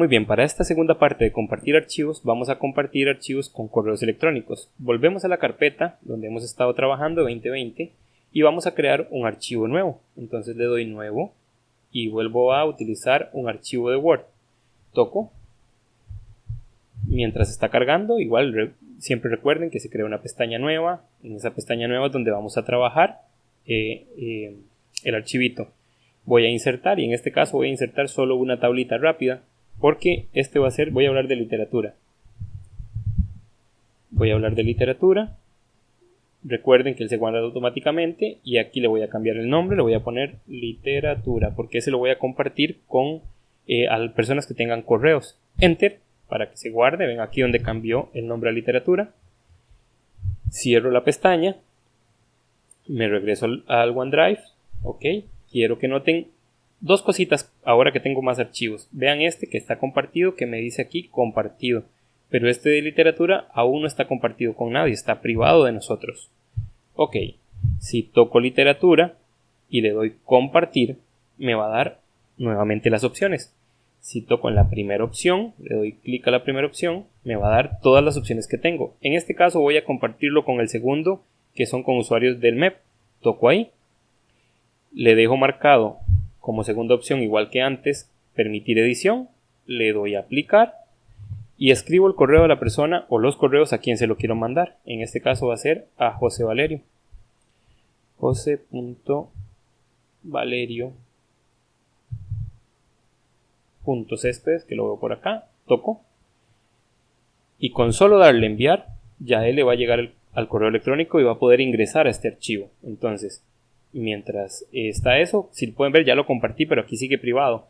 Muy bien, para esta segunda parte de compartir archivos, vamos a compartir archivos con correos electrónicos. Volvemos a la carpeta donde hemos estado trabajando 2020 y vamos a crear un archivo nuevo. Entonces le doy nuevo y vuelvo a utilizar un archivo de Word. Toco. Mientras está cargando, igual siempre recuerden que se crea una pestaña nueva. En esa pestaña nueva es donde vamos a trabajar eh, eh, el archivito. Voy a insertar y en este caso voy a insertar solo una tablita rápida porque este va a ser, voy a hablar de literatura. Voy a hablar de literatura. Recuerden que él se guarda automáticamente y aquí le voy a cambiar el nombre, le voy a poner literatura porque ese lo voy a compartir con eh, personas que tengan correos. Enter para que se guarde, ven aquí donde cambió el nombre a literatura. Cierro la pestaña, me regreso al, al OneDrive, ok, quiero que noten Dos cositas ahora que tengo más archivos. Vean este que está compartido, que me dice aquí compartido. Pero este de literatura aún no está compartido con nadie, está privado de nosotros. Ok, si toco literatura y le doy compartir, me va a dar nuevamente las opciones. Si toco en la primera opción, le doy clic a la primera opción, me va a dar todas las opciones que tengo. En este caso voy a compartirlo con el segundo, que son con usuarios del MEP. Toco ahí, le dejo marcado como segunda opción, igual que antes, permitir edición, le doy a aplicar y escribo el correo de la persona o los correos a quien se lo quiero mandar. En este caso va a ser a José Valerio. José.valerio. Que lo veo por acá, toco. Y con solo darle enviar, ya él le va a llegar al correo electrónico y va a poder ingresar a este archivo. Entonces, mientras está eso, si pueden ver ya lo compartí, pero aquí sigue privado.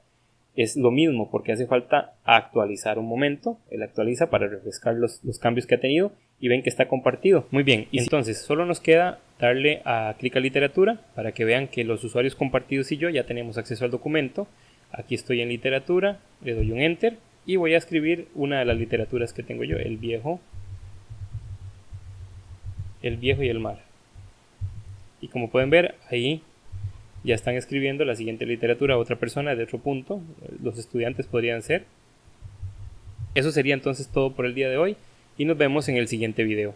Es lo mismo porque hace falta actualizar un momento. Él actualiza para refrescar los, cambios que ha tenido y ven que está compartido. Muy bien, y entonces solo nos queda darle a clic a literatura para que vean que los usuarios compartidos y yo ya tenemos acceso al documento. Aquí estoy en literatura, le doy un enter y voy a escribir una de las literaturas que tengo yo, el viejo, el viejo y el mar. Y como pueden ver, ahí ya están escribiendo la siguiente literatura a otra persona de otro punto. Los estudiantes podrían ser. Eso sería entonces todo por el día de hoy y nos vemos en el siguiente video.